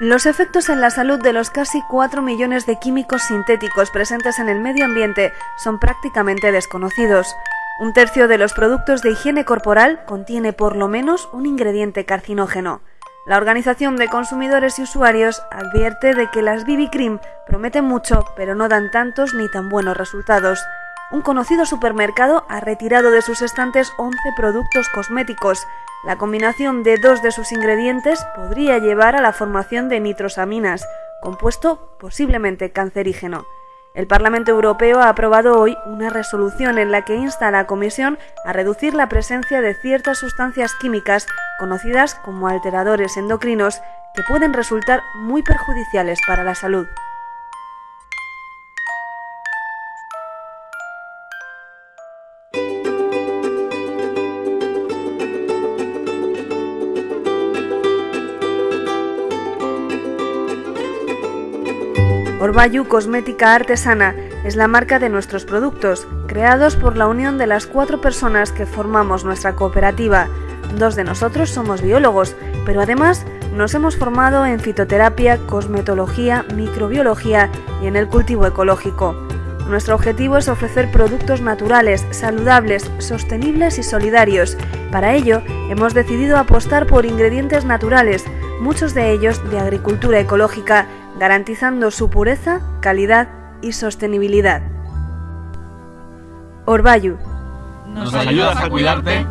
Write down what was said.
Los efectos en la salud de los casi 4 millones de químicos sintéticos presentes en el medio ambiente son prácticamente desconocidos. Un tercio de los productos de higiene corporal contiene por lo menos un ingrediente carcinógeno. La Organización de Consumidores y Usuarios advierte de que las BB Cream prometen mucho, pero no dan tantos ni tan buenos resultados. Un conocido supermercado ha retirado de sus estantes 11 productos cosméticos, la combinación de dos de sus ingredientes podría llevar a la formación de nitrosaminas, compuesto posiblemente cancerígeno. El Parlamento Europeo ha aprobado hoy una resolución en la que insta a la Comisión a reducir la presencia de ciertas sustancias químicas conocidas como alteradores endocrinos que pueden resultar muy perjudiciales para la salud. Orbayu Cosmética Artesana es la marca de nuestros productos, creados por la unión de las cuatro personas que formamos nuestra cooperativa. Dos de nosotros somos biólogos, pero además nos hemos formado en fitoterapia, cosmetología, microbiología y en el cultivo ecológico. Nuestro objetivo es ofrecer productos naturales, saludables, sostenibles y solidarios. Para ello, hemos decidido apostar por ingredientes naturales, muchos de ellos de agricultura ecológica, garantizando su pureza, calidad y sostenibilidad. Orbayu. ¿Nos ayudas a cuidarte?